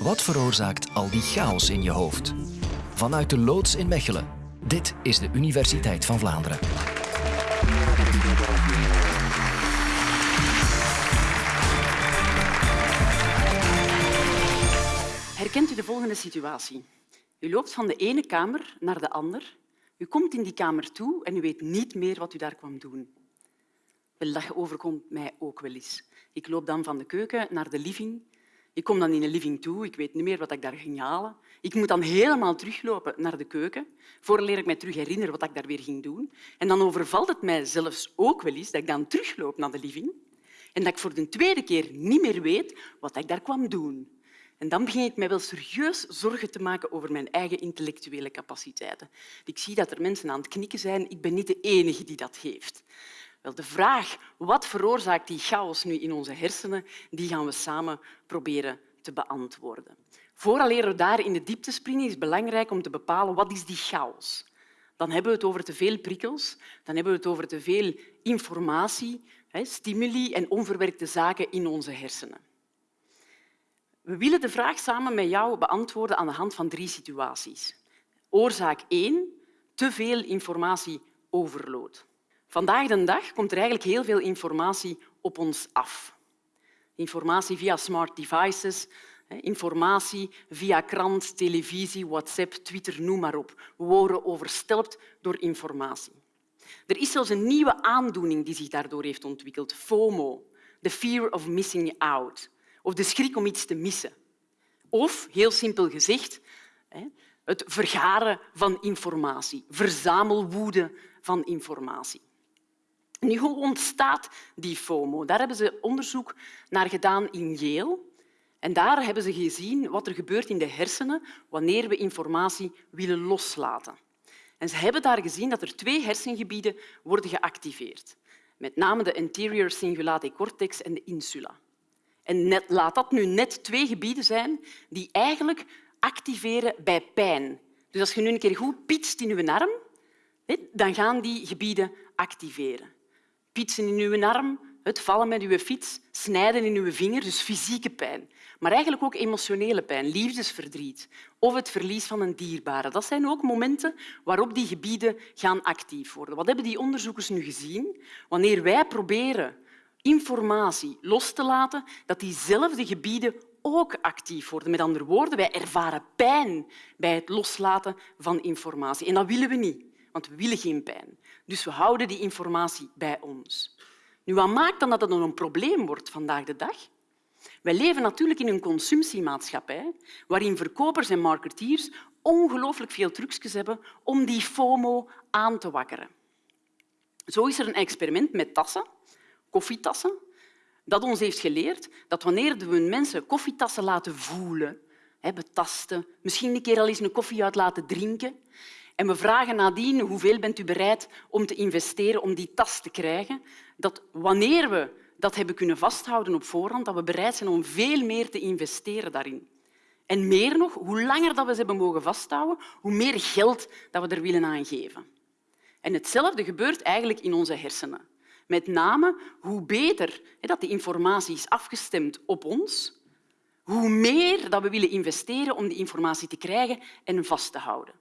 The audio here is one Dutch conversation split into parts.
Wat veroorzaakt al die chaos in je hoofd? Vanuit de loods in Mechelen. Dit is de Universiteit van Vlaanderen. Herkent u de volgende situatie? U loopt van de ene kamer naar de ander. U komt in die kamer toe en u weet niet meer wat u daar kwam doen. Wel, dat overkomt mij ook wel eens. Ik loop dan van de keuken naar de living. Ik kom dan in de living toe. Ik weet niet meer wat ik daar ging halen. Ik moet dan helemaal teruglopen naar de keuken. Voordat ik mij terug herinner wat ik daar weer ging doen. En dan overvalt het mij zelfs ook wel eens dat ik dan terugloop naar de living en dat ik voor de tweede keer niet meer weet wat ik daar kwam doen. En dan begin ik mij wel serieus zorgen te maken over mijn eigen intellectuele capaciteiten. Ik zie dat er mensen aan het knikken zijn. Ik ben niet de enige die dat heeft. Wel, de vraag wat veroorzaakt die chaos nu in onze hersenen, die gaan we samen proberen te beantwoorden. Vooraleer we daar in de diepte springen, is het belangrijk om te bepalen wat is die chaos. Dan hebben we het over te veel prikkels, dan hebben we het over te veel informatie, stimuli en onverwerkte zaken in onze hersenen. We willen de vraag samen met jou beantwoorden aan de hand van drie situaties. Oorzaak 1. Te veel informatie overload. Vandaag de dag komt er eigenlijk heel veel informatie op ons af. Informatie via smart devices, informatie via krant, televisie, WhatsApp, Twitter, noem maar op. We worden overstelpt door informatie. Er is zelfs een nieuwe aandoening die zich daardoor heeft ontwikkeld, FOMO, the fear of missing out of de schrik om iets te missen. Of, heel simpel gezegd, het vergaren van informatie, verzamelwoede van informatie. Nu, hoe ontstaat die FOMO? Daar hebben ze onderzoek naar gedaan in Yale. En daar hebben ze gezien wat er gebeurt in de hersenen wanneer we informatie willen loslaten. En ze hebben daar gezien dat er twee hersengebieden worden geactiveerd. Met name de anterior cingulate cortex en de insula. En net, laat dat nu net twee gebieden zijn die eigenlijk activeren bij pijn. Dus als je nu een keer goed pietst in je arm, dan gaan die gebieden activeren. Pietsen in je arm, het vallen met je fiets, snijden in je vinger, dus fysieke pijn. Maar eigenlijk ook emotionele pijn, liefdesverdriet of het verlies van een dierbare. Dat zijn ook momenten waarop die gebieden gaan actief worden. Wat hebben die onderzoekers nu gezien? Wanneer wij proberen informatie los te laten, dat diezelfde gebieden ook actief worden. Met andere woorden, wij ervaren pijn bij het loslaten van informatie. En dat willen we niet, want we willen geen pijn. Dus we houden die informatie bij ons. Nu, wat maakt dan dat het een probleem wordt vandaag de dag? Wij leven natuurlijk in een consumptiemaatschappij waarin verkopers en marketeers ongelooflijk veel trucjes hebben om die FOMO aan te wakkeren. Zo is er een experiment met tassen koffietassen, dat ons heeft geleerd dat wanneer we mensen koffietassen laten voelen, betasten, misschien een keer al eens een koffie uit laten drinken, en we vragen nadien hoeveel bent u bereid om te investeren om die tas te krijgen, dat wanneer we dat hebben kunnen vasthouden op voorhand, dat we bereid zijn om veel meer te investeren daarin. En meer nog, hoe langer dat we ze hebben mogen vasthouden, hoe meer geld dat we er willen aan geven. En hetzelfde gebeurt eigenlijk in onze hersenen. Met name hoe beter dat die informatie is afgestemd op ons, hoe meer dat we willen investeren om die informatie te krijgen en vast te houden.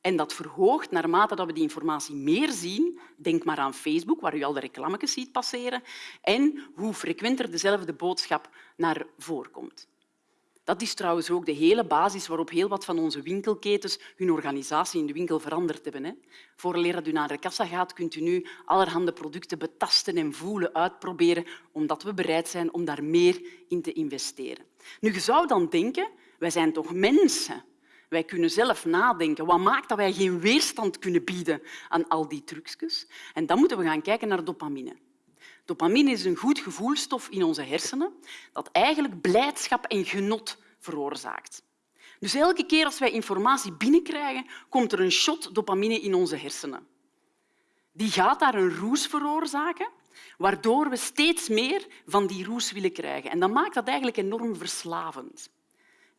En dat verhoogt naarmate dat we die informatie meer zien. Denk maar aan Facebook, waar u al de reclametjes ziet passeren. En hoe frequenter dezelfde boodschap naar voren komt. Dat is trouwens ook de hele basis waarop heel wat van onze winkelketens hun organisatie in de winkel veranderd hebben. Voor dat u naar de kassa gaat, kunt u nu allerhande producten betasten en voelen, uitproberen, omdat we bereid zijn om daar meer in te investeren. Nu, je zou dan denken, wij zijn toch mensen. Wij kunnen zelf nadenken. Wat maakt dat wij geen weerstand kunnen bieden aan al die trucjes? En dan moeten we gaan kijken naar dopamine. Dopamine is een goed gevoelstof in onze hersenen dat eigenlijk blijdschap en genot veroorzaakt. Dus elke keer als wij informatie binnenkrijgen, komt er een shot dopamine in onze hersenen. Die gaat daar een roes veroorzaken, waardoor we steeds meer van die roes willen krijgen. En dat maakt dat eigenlijk enorm verslavend.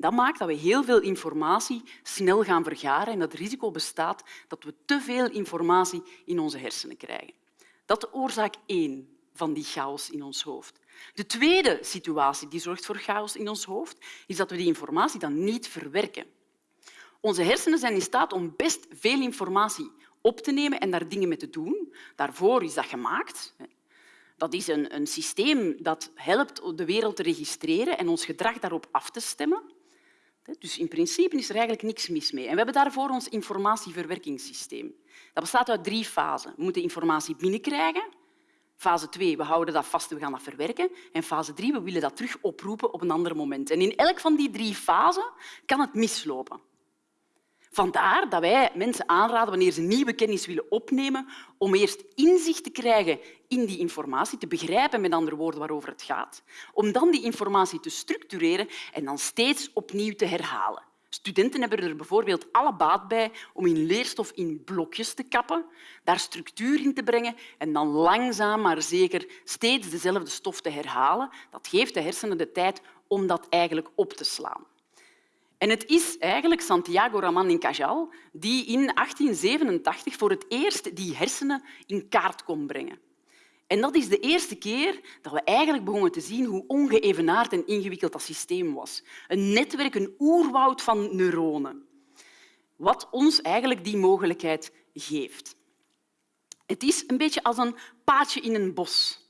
Dat maakt dat we heel veel informatie snel gaan vergaren en dat het risico bestaat dat we te veel informatie in onze hersenen krijgen. Dat is oorzaak één van die chaos in ons hoofd. De tweede situatie die zorgt voor chaos in ons hoofd, is dat we die informatie dan niet verwerken. Onze hersenen zijn in staat om best veel informatie op te nemen en daar dingen mee te doen. Daarvoor is dat gemaakt. Dat is een, een systeem dat helpt de wereld te registreren en ons gedrag daarop af te stemmen. Dus in principe is er eigenlijk niks mis mee. En we hebben daarvoor ons informatieverwerkingssysteem. Dat bestaat uit drie fasen. We moeten informatie binnenkrijgen. Fase 2, we houden dat vast en we gaan dat verwerken. En fase 3, we willen dat terug oproepen op een ander moment. En in elk van die drie fasen kan het mislopen. Vandaar dat wij mensen aanraden, wanneer ze nieuwe kennis willen opnemen, om eerst inzicht te krijgen in die informatie, te begrijpen met andere woorden waarover het gaat, om dan die informatie te structureren en dan steeds opnieuw te herhalen. Studenten hebben er bijvoorbeeld alle baat bij om hun leerstof in blokjes te kappen, daar structuur in te brengen en dan langzaam maar zeker steeds dezelfde stof te herhalen. Dat geeft de hersenen de tijd om dat eigenlijk op te slaan. En het is eigenlijk Santiago Ramón y Cajal die in 1887 voor het eerst die hersenen in kaart kon brengen. En dat is de eerste keer dat we eigenlijk begonnen te zien hoe ongeëvenaard en ingewikkeld dat systeem was. Een netwerk, een oerwoud van neuronen. Wat ons eigenlijk die mogelijkheid geeft. Het is een beetje als een paadje in een bos.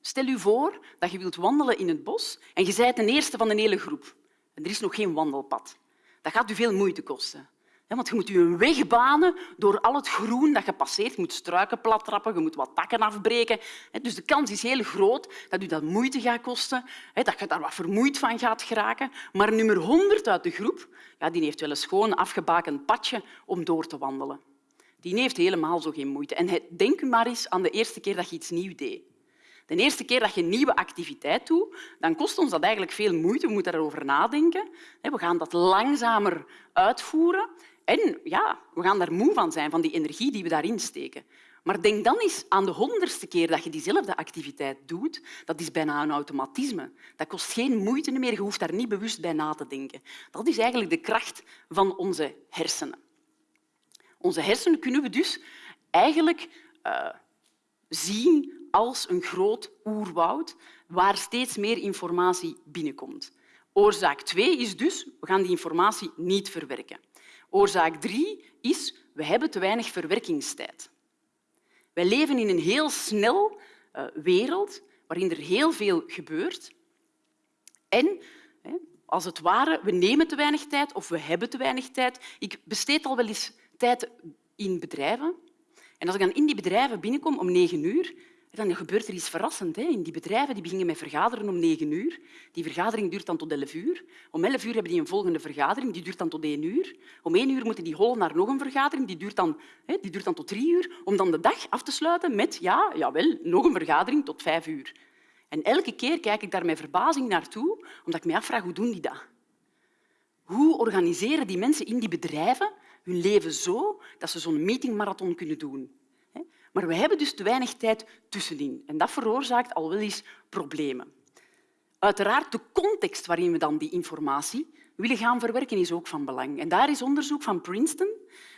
Stel u voor dat je wilt wandelen in het bos en je bent de eerste van de hele groep. En er is nog geen wandelpad. Dat gaat u veel moeite kosten. Want je moet je een weg banen door al het groen dat je passeert. Je moet struiken plattrappen, je moet wat takken afbreken. Dus de kans is heel groot dat u dat moeite gaat kosten, dat je daar wat vermoeid van gaat geraken. Maar nummer 100 uit de groep ja, die heeft wel een schoon afgebakend padje om door te wandelen. Die heeft helemaal zo geen moeite. En denk maar eens aan de eerste keer dat je iets nieuws deed. De eerste keer dat je een nieuwe activiteit doet, dan kost ons dat eigenlijk veel moeite. We moeten daarover nadenken. We gaan dat langzamer uitvoeren. En ja, we gaan daar moe van zijn, van die energie die we daarin steken. Maar denk dan eens aan de honderdste keer dat je diezelfde activiteit doet. Dat is bijna een automatisme. Dat kost geen moeite meer. Je hoeft daar niet bewust bij na te denken. Dat is eigenlijk de kracht van onze hersenen. Onze hersenen kunnen we dus eigenlijk uh, zien als een groot oerwoud waar steeds meer informatie binnenkomt. Oorzaak 2 is dus, we gaan die informatie niet verwerken. Oorzaak 3 is, we hebben te weinig verwerkingstijd. Wij leven in een heel snel uh, wereld waarin er heel veel gebeurt. En als het ware, we nemen te weinig tijd of we hebben te weinig tijd. Ik besteed al wel eens tijd in bedrijven. En als ik dan in die bedrijven binnenkom om negen uur, dan gebeurt er iets verrassends. In die bedrijven die beginnen met vergaderen om negen uur. Die vergadering duurt dan tot elf uur. Om elf uur hebben die een volgende vergadering, die duurt dan tot één uur. Om één uur moeten die hollen naar nog een vergadering, die duurt dan, die duurt dan tot drie uur. Om dan de dag af te sluiten met ja, jawel, nog een vergadering tot vijf uur. En elke keer kijk ik daar met verbazing naartoe, omdat ik me afvraag hoe doen die dat? Hoe organiseren die mensen in die bedrijven hun leven zo dat ze zo'n meetingmarathon kunnen doen? Maar we hebben dus te weinig tijd tussenin. En dat veroorzaakt al wel eens problemen. Uiteraard, de context waarin we dan die informatie willen gaan verwerken is ook van belang. En daar is onderzoek van Princeton.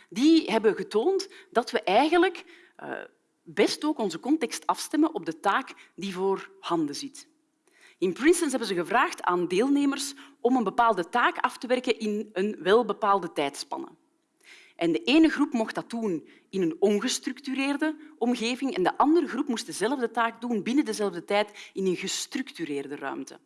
Die hebben getoond dat we eigenlijk uh, best ook onze context afstemmen op de taak die voor handen zit. In Princeton hebben ze gevraagd aan deelnemers om een bepaalde taak af te werken in een welbepaalde tijdspanne. En de ene groep mocht dat doen in een ongestructureerde omgeving en de andere groep moest dezelfde taak doen binnen dezelfde tijd in een gestructureerde ruimte.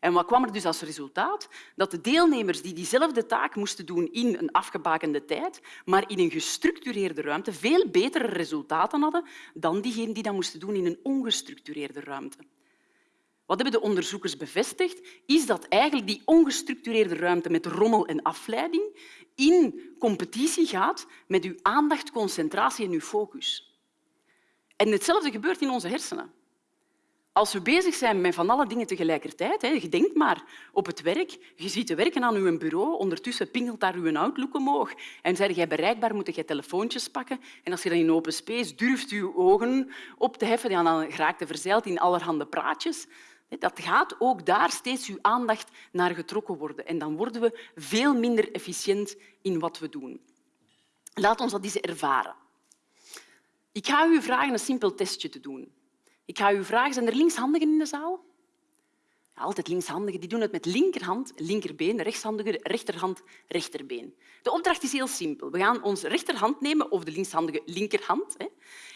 En wat kwam er dus als resultaat? Dat de deelnemers die diezelfde taak moesten doen in een afgebakende tijd, maar in een gestructureerde ruimte, veel betere resultaten hadden dan diegenen die dat moesten doen in een ongestructureerde ruimte. Wat hebben de onderzoekers bevestigd? Is dat eigenlijk die ongestructureerde ruimte met rommel en afleiding in competitie gaat met uw aandacht, concentratie en uw focus. En hetzelfde gebeurt in onze hersenen. Als we bezig zijn met van alle dingen tegelijkertijd, je denkt maar op het werk, je zit te werken aan uw bureau, ondertussen pingelt daar uw Outlook omhoog en zeg jij bereikbaar, moet je telefoontjes pakken. En als je dan in open space durft je ogen op te heffen, dan raakt je verzeild in allerhande praatjes. Dat gaat ook daar steeds uw aandacht naar getrokken worden. En dan worden we veel minder efficiënt in wat we doen. Laat ons dat eens ervaren. Ik ga u vragen een simpel testje te doen. Ik ga u vragen, zijn er linkshandigen in de zaal? Altijd linkshandigen, die doen het met linkerhand, linkerbeen, rechtshandigen, rechterhand, rechterbeen. De opdracht is heel simpel. We gaan onze rechterhand nemen, of de linkshandige linkerhand, hè,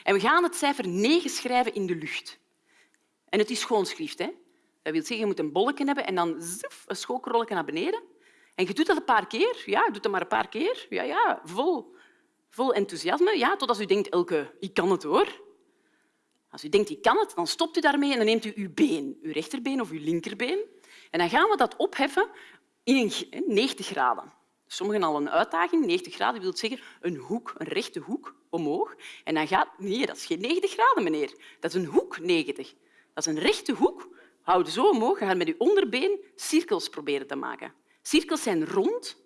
en we gaan het cijfer 9 schrijven in de lucht. En het is schoonschrift. Hè. Dat wil zeggen, je moet een bolletje hebben en dan zoef, een schokrolletje naar beneden. En je doet dat een paar keer. Ja, doet dat maar een paar keer. Ja, ja, vol, vol enthousiasme. Ja, totdat u denkt, Elke, ik kan het hoor. Als u denkt, ik kan het, dan stopt u daarmee en dan neemt u uw been, uw rechterbeen of uw linkerbeen. En dan gaan we dat opheffen in 90 graden. Sommigen al een uitdaging. 90 graden wil zeggen een hoek, een rechte hoek omhoog. En dan gaat... Nee, dat is geen 90 graden, meneer. Dat is een hoek 90. Dat is een rechte hoek. Houd zo omhoog en gaat met uw onderbeen cirkels proberen te maken. Cirkels zijn rond.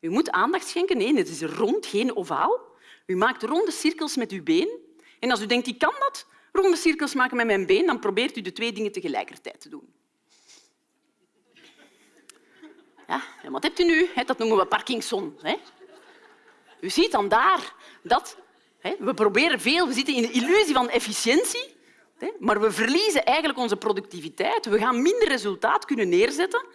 U moet aandacht schenken. Nee, het is rond, geen ovaal. U maakt ronde cirkels met uw been. En als u denkt, ik kan dat, ronde cirkels maken met mijn been, dan probeert u de twee dingen tegelijkertijd te doen. Ja, wat hebt u nu? Dat noemen we Parkinson. U ziet dan daar dat we proberen veel, we zitten in de illusie van efficiëntie, maar we verliezen eigenlijk onze productiviteit. We gaan minder resultaat kunnen neerzetten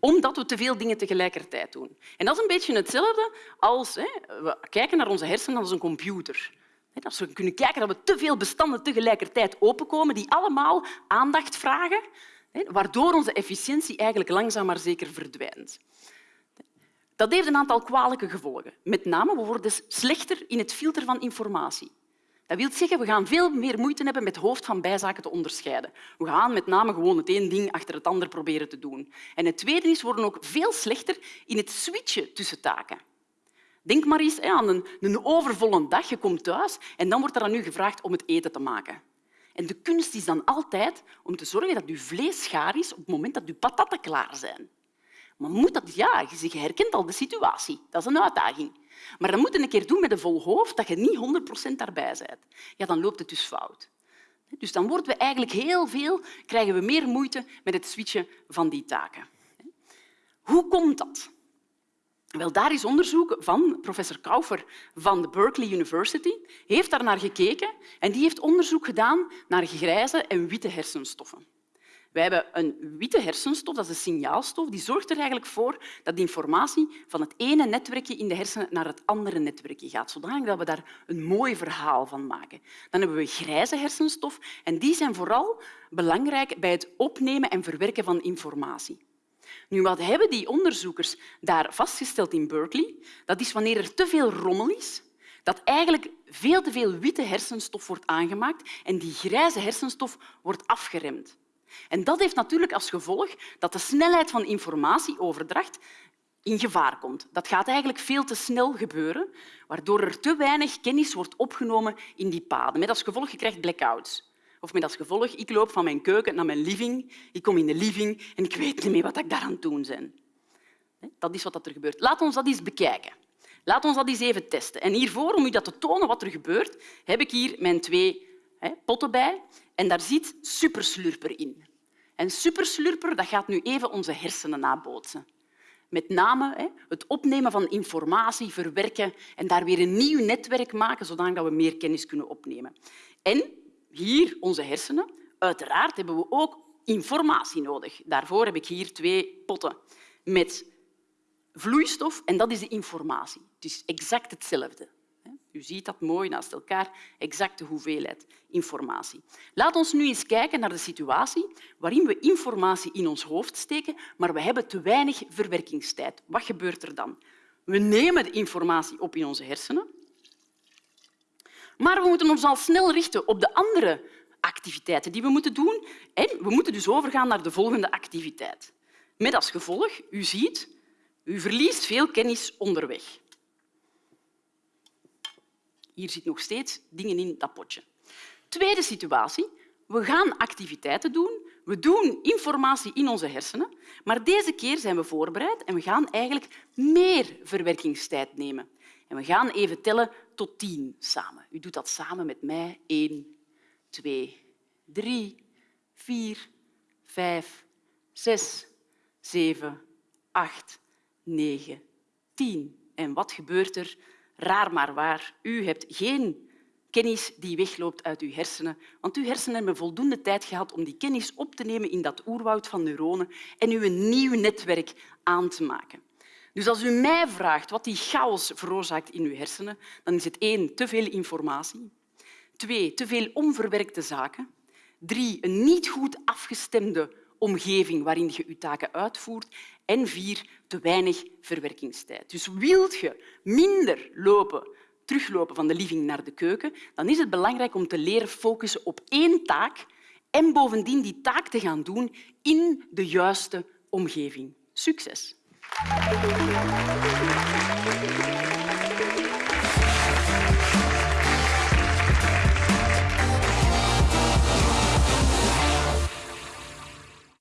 omdat we te veel dingen tegelijkertijd doen. En dat is een beetje hetzelfde als we kijken naar onze hersenen als een computer. Als we kunnen kijken dat we te veel bestanden tegelijkertijd openkomen die allemaal aandacht vragen, waardoor onze efficiëntie eigenlijk langzaam maar zeker verdwijnt. Dat heeft een aantal kwalijke gevolgen. Met name we worden slechter in het filteren van informatie. Dat wil zeggen, we gaan veel meer moeite hebben met hoofd van bijzaken te onderscheiden. We gaan met name gewoon het één ding achter het ander proberen te doen. En het tweede is, we worden ook veel slechter in het switchen tussen taken. Denk maar eens aan een, overvolle dag. Je komt thuis en dan wordt er aan u gevraagd om het eten te maken. En de kunst is dan altijd om te zorgen dat uw vlees gaar is op het moment dat uw patatten klaar zijn. Maar moet dat, ja, je herkent al de situatie. Dat is een uitdaging. Maar dan moet je een keer doen met een vol hoofd dat je niet 100% daarbij bent. Ja, dan loopt het dus fout. Dus dan worden we eigenlijk heel veel, krijgen we meer moeite met het switchen van die taken. Hoe komt dat? Wel, daar is onderzoek van professor Kaufer van de Berkeley University. heeft daar naar gekeken en die heeft onderzoek gedaan naar grijze en witte hersenstoffen. Wij hebben een witte hersenstof, dat is een signaalstof, die zorgt er eigenlijk voor dat informatie van het ene netwerkje in de hersenen naar het andere netwerkje gaat, zodanig dat we daar een mooi verhaal van maken. Dan hebben we grijze hersenstof en die zijn vooral belangrijk bij het opnemen en verwerken van informatie. Nu, wat hebben die onderzoekers daar vastgesteld in Berkeley? Dat is wanneer er te veel rommel is, dat eigenlijk veel te veel witte hersenstof wordt aangemaakt en die grijze hersenstof wordt afgeremd. En dat heeft natuurlijk als gevolg dat de snelheid van informatieoverdracht in gevaar komt. Dat gaat eigenlijk veel te snel gebeuren, waardoor er te weinig kennis wordt opgenomen in die paden. Met als gevolg je krijgt blackouts. Of met als gevolg, ik loop van mijn keuken naar mijn living, ik kom in de living en ik weet niet meer wat ik daar aan het doen ben. Dat is wat er gebeurt. Laat ons dat eens bekijken. Laat ons dat eens even testen. En hiervoor, om u dat te tonen wat er gebeurt, heb ik hier mijn twee potten bij. En daar zit superslurper in. En superslurper dat gaat nu even onze hersenen nabootsen. Met name het opnemen van informatie, verwerken en daar weer een nieuw netwerk maken, zodat we meer kennis kunnen opnemen. En hier onze hersenen. Uiteraard hebben we ook informatie nodig. Daarvoor heb ik hier twee potten met vloeistof en dat is de informatie. Het is exact hetzelfde. U ziet dat mooi naast elkaar, exacte hoeveelheid informatie. Laat ons nu eens kijken naar de situatie waarin we informatie in ons hoofd steken, maar we hebben te weinig verwerkingstijd. Wat gebeurt er dan? We nemen de informatie op in onze hersenen, maar we moeten ons al snel richten op de andere activiteiten die we moeten doen. En we moeten dus overgaan naar de volgende activiteit. Met als gevolg, u ziet, u verliest veel kennis onderweg. Hier zitten nog steeds dingen in dat potje. Tweede situatie. We gaan activiteiten doen. We doen informatie in onze hersenen, maar deze keer zijn we voorbereid en we gaan eigenlijk meer verwerkingstijd nemen. En we gaan even tellen tot tien samen. U doet dat samen met mij. Eén, twee, drie, vier, vijf, zes, zeven, acht, negen, tien. En wat gebeurt er? Raar maar waar, u hebt geen Kennis die wegloopt uit uw hersenen, want uw hersenen hebben voldoende tijd gehad om die kennis op te nemen in dat oerwoud van neuronen en u een nieuw netwerk aan te maken. Dus als u mij vraagt wat die chaos veroorzaakt in uw hersenen, dan is het één, te veel informatie, twee, te veel onverwerkte zaken, drie, een niet goed afgestemde omgeving waarin je je taken uitvoert en vier, te weinig verwerkingstijd. Dus wilt je minder lopen, teruglopen van de living naar de keuken, dan is het belangrijk om te leren focussen op één taak en bovendien die taak te gaan doen in de juiste omgeving. Succes!